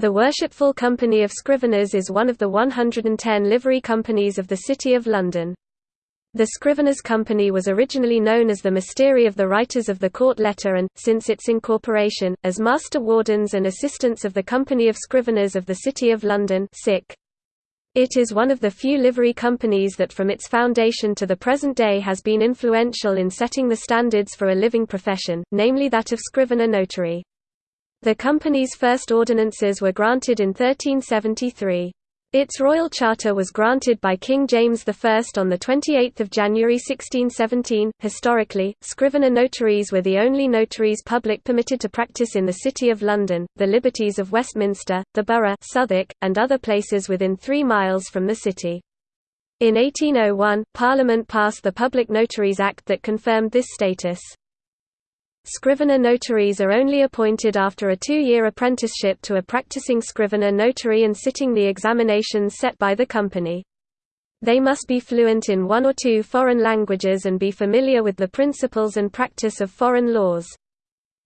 The Worshipful Company of Scriveners is one of the 110 livery companies of the City of London. The Scriveners Company was originally known as the Mystery of the Writers of the Court Letter and, since its incorporation, as Master Wardens and Assistants of the Company of Scriveners of the City of London It is one of the few livery companies that from its foundation to the present day has been influential in setting the standards for a living profession, namely that of scrivener notary. The company's first ordinances were granted in 1373. Its royal charter was granted by King James I on 28 January 1617. Historically, scrivener notaries were the only notaries public permitted to practice in the City of London, the Liberties of Westminster, the Borough Southwark, and other places within three miles from the city. In 1801, Parliament passed the Public Notaries Act that confirmed this status. Scrivener notaries are only appointed after a two-year apprenticeship to a practicing scrivener notary and sitting the examinations set by the company. They must be fluent in one or two foreign languages and be familiar with the principles and practice of foreign laws.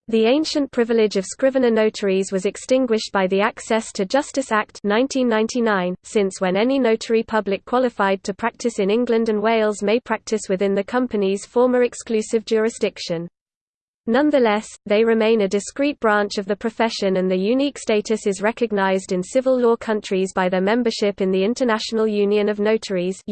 The ancient privilege of scrivener notaries was extinguished by the Access to Justice Act 1999, since when any notary public qualified to practice in England and Wales may practice within the company's former exclusive jurisdiction. Nonetheless, they remain a discrete branch of the profession and their unique status is recognized in civil law countries by their membership in the International Union of Notaries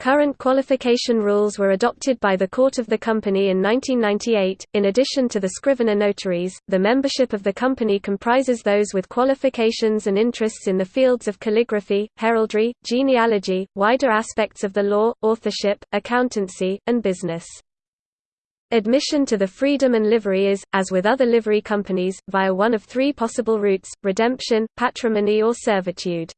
Current qualification rules were adopted by the Court of the Company in 1998. In addition to the scrivener notaries, the membership of the company comprises those with qualifications and interests in the fields of calligraphy, heraldry, genealogy, wider aspects of the law, authorship, accountancy, and business. Admission to the Freedom and Livery is, as with other livery companies, via one of three possible routes, redemption, patrimony or servitude.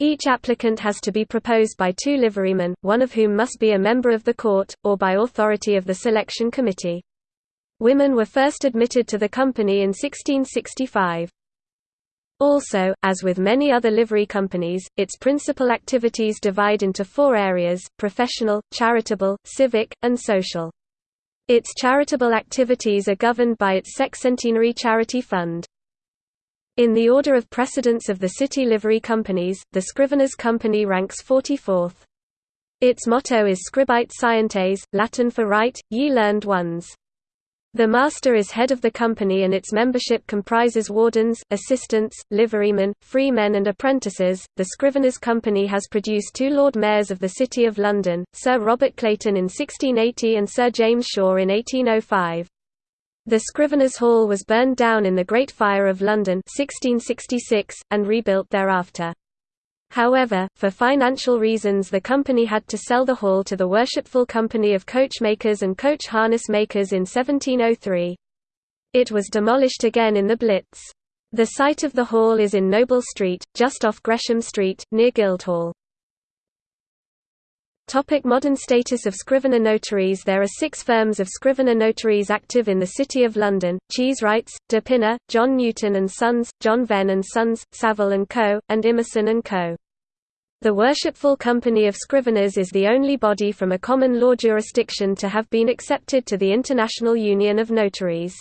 Each applicant has to be proposed by two liverymen, one of whom must be a member of the court, or by authority of the selection committee. Women were first admitted to the company in 1665. Also, as with many other livery companies, its principal activities divide into four areas, professional, charitable, civic, and social. Its charitable activities are governed by its Sexcentenary Charity Fund. In the order of precedence of the city livery companies, the Scriveners Company ranks 44th. Its motto is Scribite Scientes, Latin for Write, ye learned ones. The master is head of the company and its membership comprises wardens, assistants, liverymen, freemen and apprentices. The Scriveners Company has produced two Lord Mayors of the City of London, Sir Robert Clayton in 1680 and Sir James Shaw in 1805. The Scriveners' Hall was burned down in the Great Fire of London 1666, and rebuilt thereafter. However, for financial reasons the company had to sell the hall to the Worshipful Company of Coachmakers and Coach Harness Makers in 1703. It was demolished again in the Blitz. The site of the hall is in Noble Street, just off Gresham Street, near Guildhall. Topic modern status of scrivener notaries There are six firms of scrivener notaries active in the City of London, Cheeswrights, De Pinna, John Newton Sons, John Venn Sons, Saville & Co., and Emerson & Co. The Worshipful Company of Scriveners is the only body from a common law jurisdiction to have been accepted to the International Union of Notaries.